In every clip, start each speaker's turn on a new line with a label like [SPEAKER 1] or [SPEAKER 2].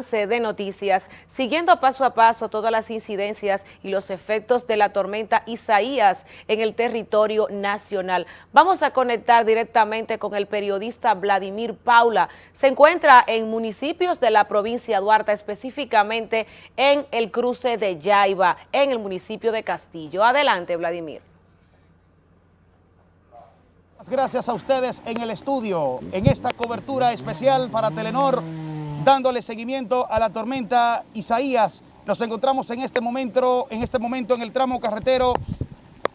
[SPEAKER 1] de noticias, siguiendo paso a paso todas las incidencias y los efectos de la tormenta Isaías en el territorio nacional. Vamos a conectar directamente con el periodista Vladimir Paula. Se encuentra en municipios de la provincia de Duarte, específicamente en el cruce de Yaiba, en el municipio de Castillo. Adelante, Vladimir.
[SPEAKER 2] Gracias a ustedes en el estudio, en esta cobertura especial para Telenor, dándole seguimiento a la tormenta Isaías. Nos encontramos en este momento, en este momento en el tramo carretero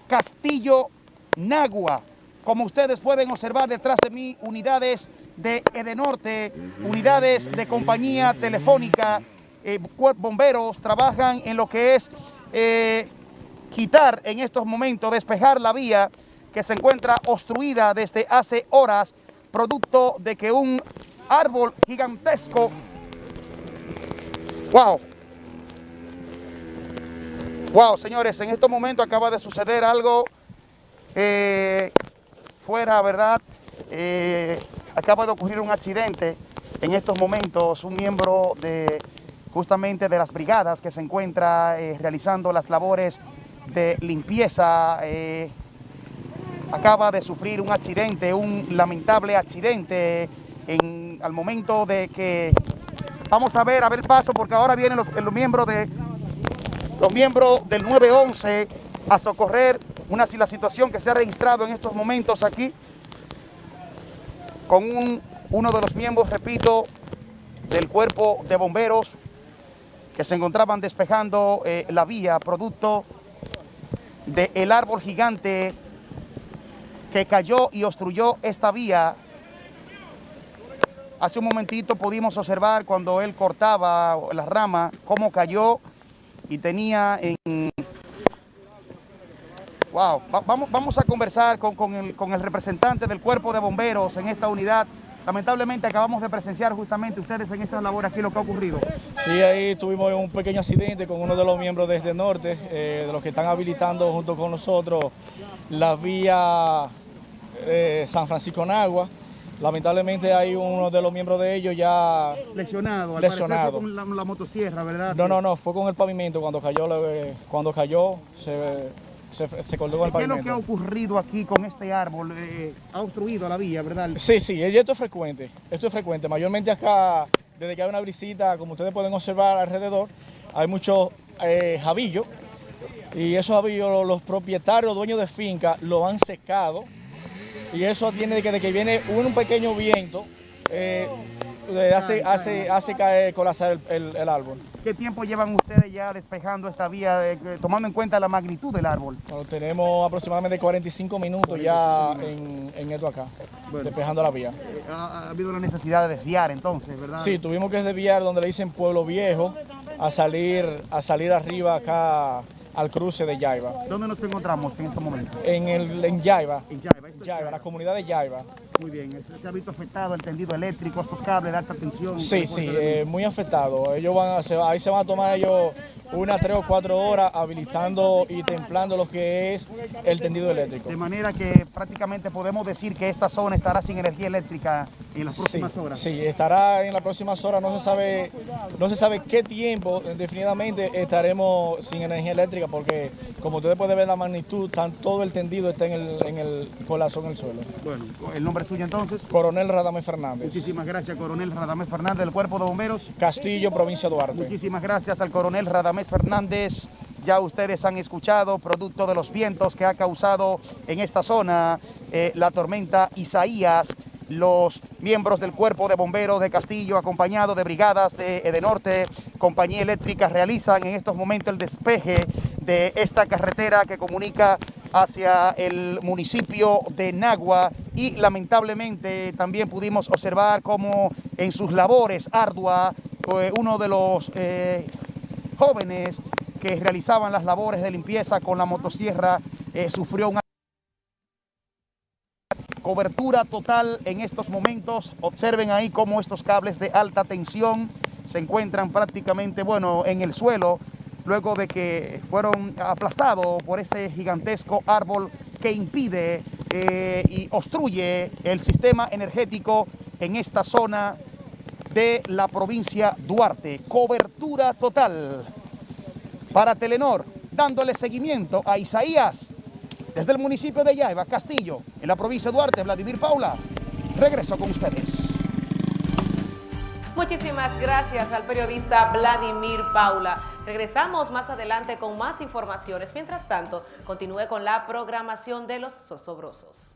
[SPEAKER 2] Castillo-Nagua. Como ustedes pueden observar detrás de mí, unidades de Edenorte, unidades de compañía telefónica, eh, bomberos trabajan en lo que es eh, quitar en estos momentos, despejar la vía que se encuentra obstruida desde hace horas, producto de que un árbol gigantesco, wow, wow, señores, en estos momentos acaba de suceder algo eh, fuera, ¿verdad? Eh, acaba de ocurrir un accidente en estos momentos, un miembro de justamente de las brigadas que se encuentra eh, realizando las labores de limpieza acaba de sufrir un accidente, un lamentable accidente en, al momento de que vamos a ver, a ver paso, porque ahora vienen los, los miembros de los miembros del 911 a socorrer una la situación que se ha registrado en estos momentos aquí con un, uno de los miembros, repito, del cuerpo de bomberos que se encontraban despejando eh, la vía producto del árbol gigante que cayó y obstruyó esta vía. Hace un momentito pudimos observar cuando él cortaba la rama, cómo cayó y tenía en... Wow, vamos, vamos a conversar con, con, el, con el representante del cuerpo de bomberos en esta unidad. Lamentablemente acabamos de presenciar justamente ustedes en esta labor aquí lo que ha ocurrido.
[SPEAKER 3] Sí, ahí tuvimos un pequeño accidente con uno de los miembros desde norte, eh, de los que están habilitando junto con nosotros la vía eh, San Francisco Nagua. Lamentablemente hay uno de los miembros de ellos ya
[SPEAKER 2] lesionado.
[SPEAKER 3] lesionado.
[SPEAKER 2] con la, motosierra, ¿verdad?
[SPEAKER 3] No, no, no, fue con el pavimento cuando cayó, cuando cayó se, se, se colgó con el pavimento.
[SPEAKER 2] ¿Qué es lo que ha ocurrido aquí con este árbol? Eh, ¿Ha obstruido la vía, verdad?
[SPEAKER 3] Sí, sí, esto es frecuente, esto es frecuente. Mayormente acá, desde que hay una visita, como ustedes pueden observar alrededor, hay muchos eh, jabillos y esos jabillos los propietarios, dueños de finca, lo han secado y eso tiene que, de que viene un pequeño viento, eh, hace, hace, hace caer, colapsar el, el, árbol.
[SPEAKER 2] ¿Qué tiempo llevan ustedes ya despejando esta vía, tomando en cuenta la magnitud del árbol?
[SPEAKER 3] Bueno, tenemos aproximadamente 45 minutos ya en, en esto acá, despejando la vía.
[SPEAKER 2] Eh, ¿Ha, habido la necesidad de desviar entonces, verdad?
[SPEAKER 3] Sí, tuvimos que desviar donde le dicen Pueblo Viejo, a salir, a salir arriba acá al cruce de Yaiba.
[SPEAKER 2] ¿Dónde nos encontramos en este momento?
[SPEAKER 3] En, el, en Yaiba. En Yaiba, Yaiba, la comunidad de Yaiba.
[SPEAKER 2] Muy bien, ¿se ha visto afectado el tendido eléctrico, estos cables de alta tensión?
[SPEAKER 3] Sí, sí, eh, muy afectado. Ellos van a, ahí se van a tomar ellos unas tres o cuatro horas habilitando y templando lo que es el tendido eléctrico.
[SPEAKER 2] De manera que prácticamente podemos decir que esta zona estará sin energía eléctrica en las próximas horas.
[SPEAKER 3] Sí, estará en las próximas horas, no se sabe, no se sabe qué tiempo definitivamente estaremos sin energía eléctrica porque como ustedes pueden ver la magnitud, todo el tendido está en el, en el colapso en el suelo.
[SPEAKER 2] Bueno, ¿el nombre suyo entonces?
[SPEAKER 3] Coronel Radamés Fernández.
[SPEAKER 2] Muchísimas gracias, Coronel Radamés Fernández del Cuerpo de Bomberos.
[SPEAKER 3] Castillo, provincia de Duarte.
[SPEAKER 2] Muchísimas gracias al Coronel Radamés Fernández. Ya ustedes han escuchado, producto de los vientos que ha causado en esta zona eh, la tormenta Isaías, los miembros del Cuerpo de Bomberos de Castillo, acompañados de brigadas de Edenorte, Compañía Eléctrica, realizan en estos momentos el despeje de esta carretera que comunica hacia el municipio de Nagua y lamentablemente también pudimos observar cómo en sus labores arduas eh, uno de los eh, jóvenes que realizaban las labores de limpieza con la motosierra eh, sufrió una cobertura total en estos momentos. Observen ahí cómo estos cables de alta tensión se encuentran prácticamente, bueno, en el suelo, luego de que fueron aplastados por ese gigantesco árbol que impide eh, y obstruye el sistema energético en esta zona de la provincia Duarte. Cobertura total para Telenor, dándole seguimiento a Isaías desde el municipio de Yaiba, Castillo, en la provincia de Duarte, Vladimir Paula. Regreso con ustedes.
[SPEAKER 1] Muchísimas gracias al periodista Vladimir Paula. Regresamos más adelante con más informaciones. Mientras tanto, continúe con la programación de los Sosobrosos.